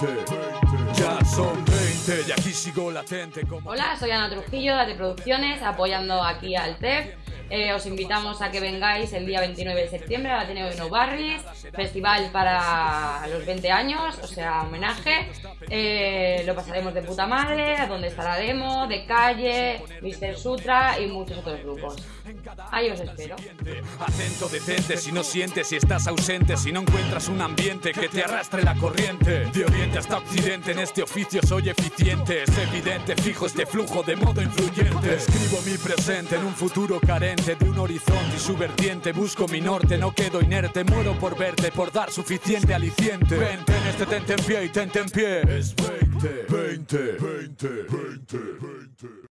Ya son 20 y aquí sigo latente como... Hola, soy Ana Trujillo de Producciones, apoyando aquí al TEF. Eh, os invitamos a que vengáis el día 29 de septiembre al Ateneo de No Barris, festival para los 20 años, o sea, homenaje. Eh, lo pasaremos de puta madre, donde estará Demo, De Calle, Mr. Sutra y muchos otros grupos. Ahí os espero. Atento, detente si no sientes, si estás ausente, si no encuentras un ambiente que te arrastre la corriente. De oriente hasta occidente, en este oficio soy eficiente. Es evidente, fijo este flujo de modo influyente. Escribo mi presente en un futuro carente de un horizonte y su vertiente. Busco mi norte, no quedo inerte, muero por verte, por dar suficiente aliciente. Vente en este tente en pie y tente en pie. Es 20, 20, 20, 20, 20.